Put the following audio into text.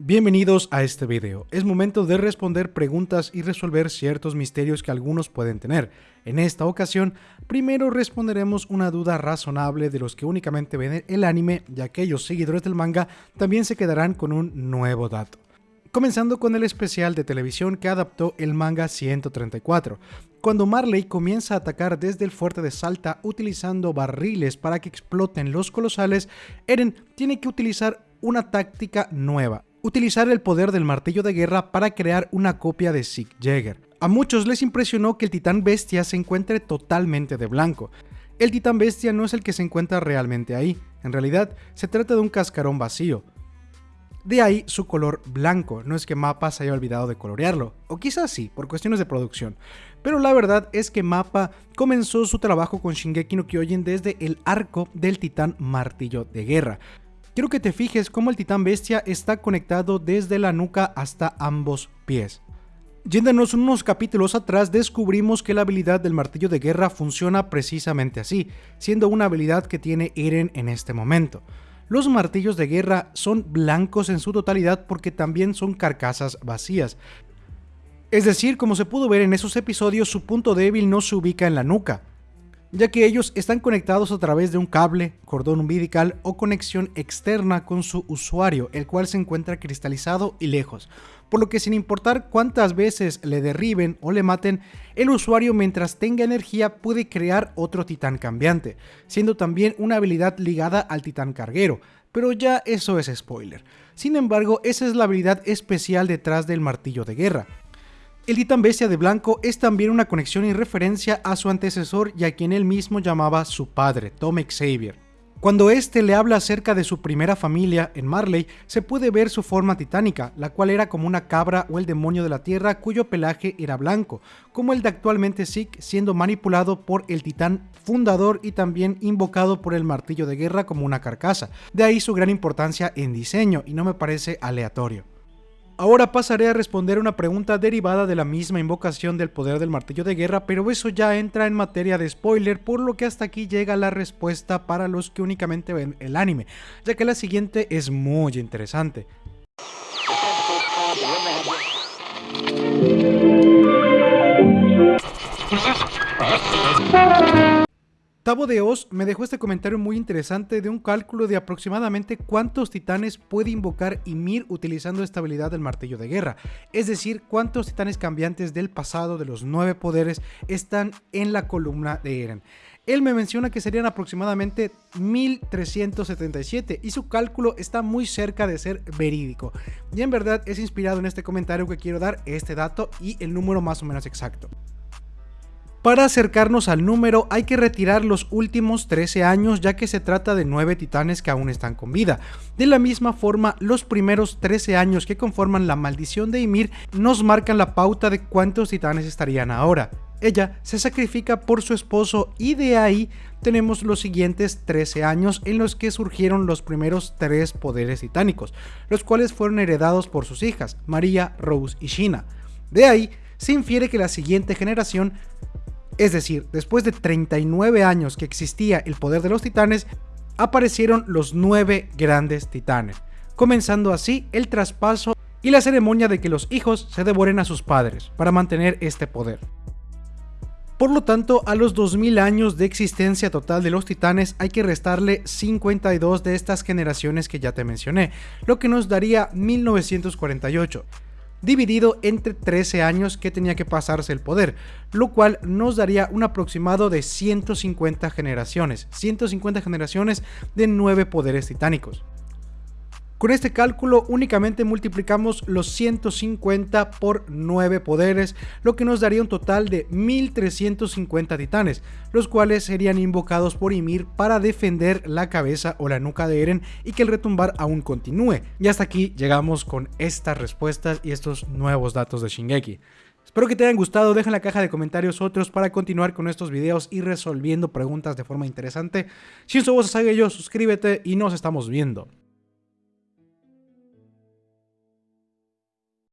Bienvenidos a este video. Es momento de responder preguntas y resolver ciertos misterios que algunos pueden tener. En esta ocasión, primero responderemos una duda razonable de los que únicamente ven el anime y aquellos seguidores del manga también se quedarán con un nuevo dato. Comenzando con el especial de televisión que adaptó el manga 134. Cuando Marley comienza a atacar desde el fuerte de Salta utilizando barriles para que exploten los colosales, Eren tiene que utilizar una táctica nueva, utilizar el poder del martillo de guerra para crear una copia de Sieg Jäger. A muchos les impresionó que el titán bestia se encuentre totalmente de blanco. El titán bestia no es el que se encuentra realmente ahí, en realidad se trata de un cascarón vacío. De ahí su color blanco, no es que Mappa se haya olvidado de colorearlo, o quizás sí, por cuestiones de producción. Pero la verdad es que Mappa comenzó su trabajo con Shingeki no Kyojin desde el arco del titán martillo de guerra. Quiero que te fijes cómo el titán bestia está conectado desde la nuca hasta ambos pies. Yéndonos unos capítulos atrás descubrimos que la habilidad del martillo de guerra funciona precisamente así, siendo una habilidad que tiene Eren en este momento. Los martillos de guerra son blancos en su totalidad porque también son carcasas vacías. Es decir, como se pudo ver en esos episodios, su punto débil no se ubica en la nuca, ya que ellos están conectados a través de un cable, cordón umbilical o conexión externa con su usuario, el cual se encuentra cristalizado y lejos, por lo que sin importar cuántas veces le derriben o le maten, el usuario mientras tenga energía puede crear otro titán cambiante, siendo también una habilidad ligada al titán carguero, pero ya eso es spoiler. Sin embargo, esa es la habilidad especial detrás del martillo de guerra, el titán bestia de blanco es también una conexión y referencia a su antecesor y a quien él mismo llamaba su padre, Tom Xavier. Cuando éste le habla acerca de su primera familia en Marley, se puede ver su forma titánica, la cual era como una cabra o el demonio de la tierra cuyo pelaje era blanco, como el de actualmente Zeke siendo manipulado por el titán fundador y también invocado por el martillo de guerra como una carcasa. De ahí su gran importancia en diseño y no me parece aleatorio. Ahora pasaré a responder una pregunta derivada de la misma invocación del poder del martillo de guerra, pero eso ya entra en materia de spoiler, por lo que hasta aquí llega la respuesta para los que únicamente ven el anime, ya que la siguiente es muy interesante. Tabo de Oz me dejó este comentario muy interesante de un cálculo de aproximadamente cuántos titanes puede invocar Ymir utilizando esta habilidad del martillo de guerra, es decir, cuántos titanes cambiantes del pasado de los nueve poderes están en la columna de Eren. Él me menciona que serían aproximadamente 1377 y su cálculo está muy cerca de ser verídico. Y en verdad es inspirado en este comentario que quiero dar este dato y el número más o menos exacto. Para acercarnos al número hay que retirar los últimos 13 años ya que se trata de 9 titanes que aún están con vida. De la misma forma, los primeros 13 años que conforman la maldición de Ymir nos marcan la pauta de cuántos titanes estarían ahora. Ella se sacrifica por su esposo y de ahí tenemos los siguientes 13 años en los que surgieron los primeros 3 poderes titánicos, los cuales fueron heredados por sus hijas, María, Rose y Shina. De ahí se infiere que la siguiente generación es decir, después de 39 años que existía el poder de los titanes, aparecieron los nueve grandes titanes, comenzando así el traspaso y la ceremonia de que los hijos se devoren a sus padres para mantener este poder. Por lo tanto, a los 2000 años de existencia total de los titanes hay que restarle 52 de estas generaciones que ya te mencioné, lo que nos daría 1948 dividido entre 13 años que tenía que pasarse el poder, lo cual nos daría un aproximado de 150 generaciones, 150 generaciones de 9 poderes titánicos. Con este cálculo únicamente multiplicamos los 150 por 9 poderes, lo que nos daría un total de 1350 titanes, los cuales serían invocados por Ymir para defender la cabeza o la nuca de Eren y que el retumbar aún continúe. Y hasta aquí llegamos con estas respuestas y estos nuevos datos de Shingeki. Espero que te hayan gustado, deja en la caja de comentarios otros para continuar con estos videos y resolviendo preguntas de forma interesante. Si eso vos yo, suscríbete y nos estamos viendo.